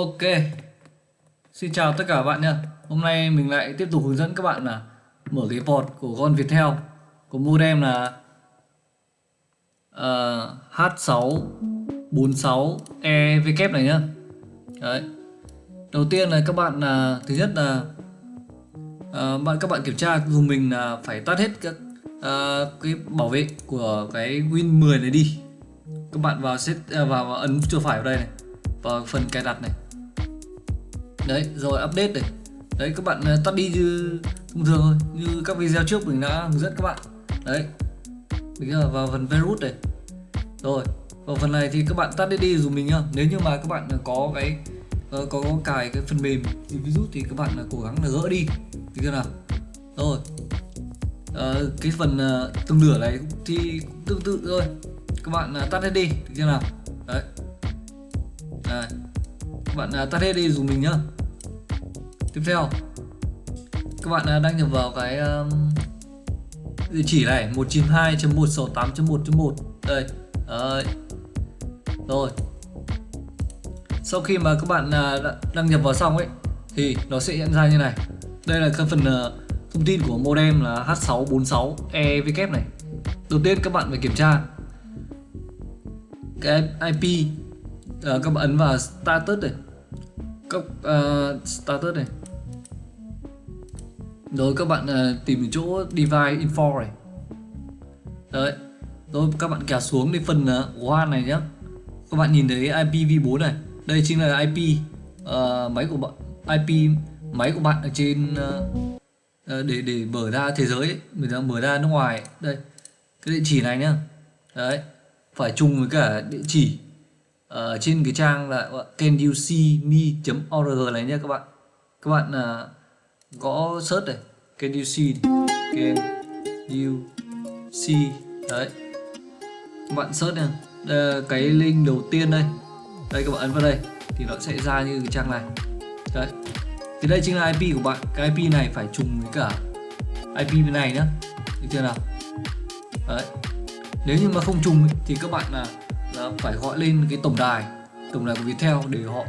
Ok. Xin chào tất cả các bạn nha Hôm nay mình lại tiếp tục hướng dẫn các bạn là Mở cái port của con Viettel. Của modem là ờ, uh, H646EW này nhá. Đấy. Đầu tiên là các bạn là Thứ nhất là uh, bạn Các bạn kiểm tra dùng mình là phải tắt hết các uh, cái bảo vệ của cái Win 10 này đi. Các bạn vào set uh, vào, vào ấn chuột phải vào đây này vào phần cài đặt này đấy rồi update này. Đấy các bạn à, tắt đi như thông thường thôi như các video trước mình đã hướng dẫn các bạn. Đấy. Bây giờ vào phần virus này. Rồi vào phần này thì các bạn tắt đi đi dùng mình nhá. Nếu như mà các bạn à, có cái có, có cài cái phần mềm thì virus thì các bạn là cố gắng là gỡ đi. Thì chưa nào? Rồi. À, cái phần à, uh, tương lửa này thì tương tự thôi. Các bạn uh, tắt hết đi. Được chưa nào? Đấy. Đây. các bạn uh, tắt hết đi dùng mình nhá tiếp theo. Các bạn à, đăng nhập vào cái um, địa chỉ này 192.168.1.1 đây đấy. rồi. Sau khi mà các bạn uh, đăng nhập vào xong ấy thì nó sẽ hiện ra như này. Đây là cái phần uh, thông tin của modem là H646EW này. Đầu tiên các bạn phải kiểm tra cái IP uh, các bạn ấn vào status này cấp uh, ờ, status này. Rồi các bạn uh, tìm chỗ device info này. Đấy. Rồi các bạn kéo xuống đến phần ờ, uh, one này nhé các bạn nhìn thấy IPv4 này. Đây chính là IP uh, máy của bạn IP máy của bạn ở trên uh, để để mở ra thế giới mình đang mở ra nước ngoài. Đây. Cái địa chỉ này nhá. Đấy. Phải chung với cả địa chỉ ở trên cái trang là can you see me.org này nhé các bạn. Các bạn uh, gõ search này. Can you see can you see. Đấy. Các bạn search nha đây, ờ, cái link đầu tiên đây. Đây các bạn ấn vào đây. Thì nó sẽ ra như cái trang này. Đấy. Thì đây chính là IP của bạn. Cái IP này phải trùng với cả IP bên này nhá. Được chưa nào? Đấy. Nếu như mà không trùng thì các bạn là, là phải gọi lên cái tổng đài. Tổng đài của Viettel để họ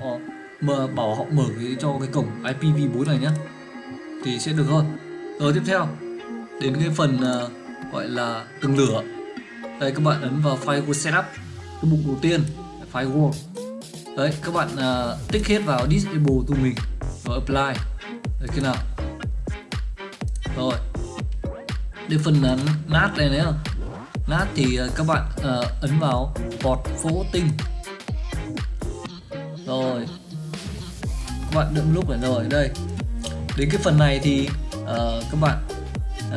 mở bảo họ mở cái cho cái cổng IPv4 này nhé thì sẽ được hơn. Rồi tiếp theo đến cái phần uh, gọi là từng lửa. Đây các bạn ấn vào firewall setup. Cái mục đầu tiên firewall đấy các bạn uh, tích hết vào disable tụi mình rồi apply. Đấy khi nào? Rồi. Đến phần uh, nát này nữa nát thì ờ, các bạn uh, ấn vào bọt port tinh. Rồi. Các bạn đựng lúc này rồi đây. Đến cái phần này thì uh, các bạn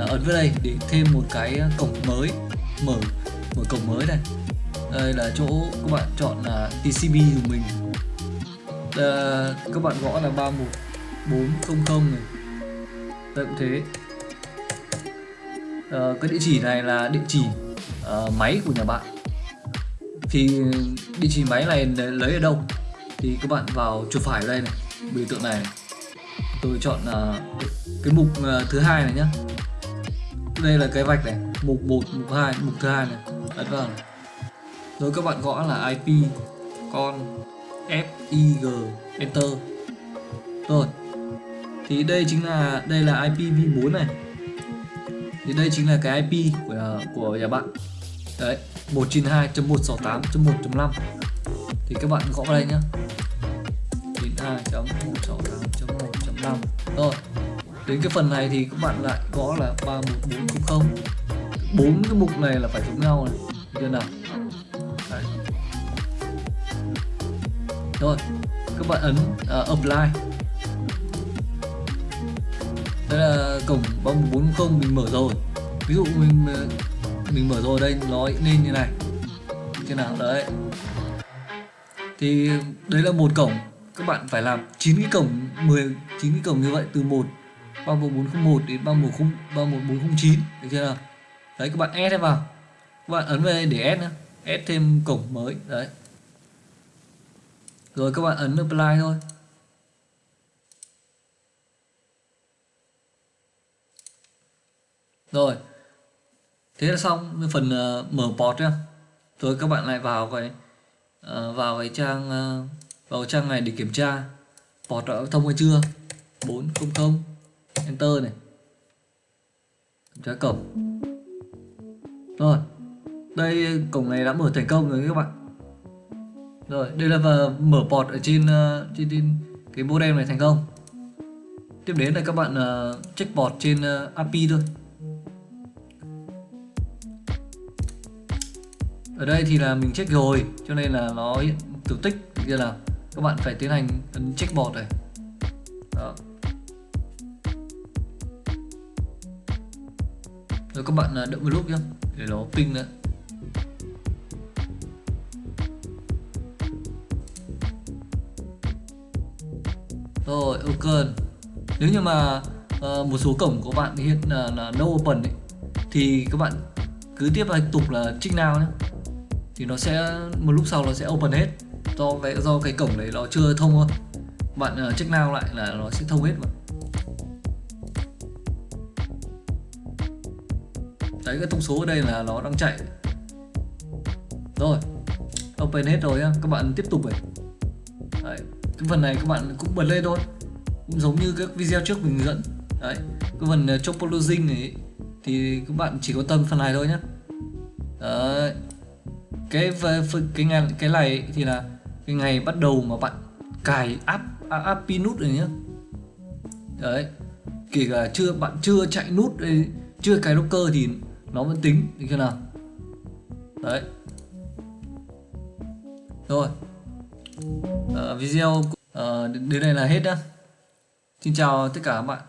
uh, ấn vào đây để thêm một cái cổng mới. Mở mở cổng mới này. Đây là chỗ các bạn chọn là TCP của mình. Uh, các bạn gõ là 31400 này. Đây cũng thế. Uh, cái địa chỉ này là địa chỉ uh, máy của nhà bạn. Thì địa chỉ máy này lấy ở đâu? Thì các bạn vào chuột phải ở đây này biểu tượng này, này. tôi chọn uh, cái mục uh, thứ hai này nhá. Đây là cái vạch này mục 1 mục 2 mục thứ hai này. Ấn vào này. rồi các bạn gõ là IP con FIG Enter. Rồi. Thì đây chính là đây là IPv4 này thì đây chính là cái IP của của nhà bạn. Đấy 192.168.1.5 thì các bạn gõ vào đây nhá. 92.168.1.5 rồi đến cái phần này thì các bạn lại gõ là 31400 bốn cái mục này là phải giống nhau này. Chưa nào? Đấy. rồi các bạn ấn uh, apply đây là cổng 3440 mình mở rồi. Ví dụ mình ờ, mình mở rồi đây, nó lên như này. Thế nào, đấy. Thì đấy là một cổng. Các bạn phải làm 9 cái cổng 10 9 cái cổng như vậy, từ 1 31401 đến 310 31409 được chưa nào? Đấy, các bạn add vào. Các bạn ấn về để add nữa add thêm cổng mới, đấy. Rồi các bạn ấn apply thôi. Rồi. Thế là xong phần uh, mở port nhá. Rồi các bạn lại vào cái uh, vào cái trang uh, vào trang này để kiểm tra. Port đã thông hay chưa? 400 enter này. Kiểm tra cổng. Rồi. Đây cổng này đã mở thành công rồi các bạn. Rồi đây là vào mở port ở trên, uh, trên trên cái modem này thành công. Tiếp đến là các bạn uh, check port trên uh, API thôi. Ở đây thì là mình check rồi cho nên là nó hiện tiểu tích. Như là các bạn phải tiến hành ấn check port này. Đó. Rồi các bạn à, đợi một lúc nhé để nó ping nữa. Rồi ok. Nếu như mà uh, một số cổng của bạn hiện là, là no open ấy, thì các bạn cứ tiếp tục là check now nhé thì nó sẽ một lúc sau nó sẽ open hết. Do cái do cái cổng đấy nó chưa thông thôi. Bạn uh, check now lại là nó sẽ thông hết mà. Đấy cái thông số ở đây là nó đang chạy. Rồi open hết rồi nhá. Các bạn tiếp tục này. Đấy cái phần này các bạn cũng bật lên thôi. Cũng giống như các video trước mình hướng dẫn. Đấy cái phần ờ, uh, topology này thì các bạn chỉ có tâm phần này thôi nhé đấy cái cái ngày cái này thì là cái ngày bắt đầu mà bạn cài app app pin nút này nhá. Đấy kể cả chưa bạn chưa chạy nút chưa cài docker thì nó vẫn tính được chưa nào? Đấy. Rồi. Uh, video uh, đến đây là hết nhá. Xin chào tất cả các bạn.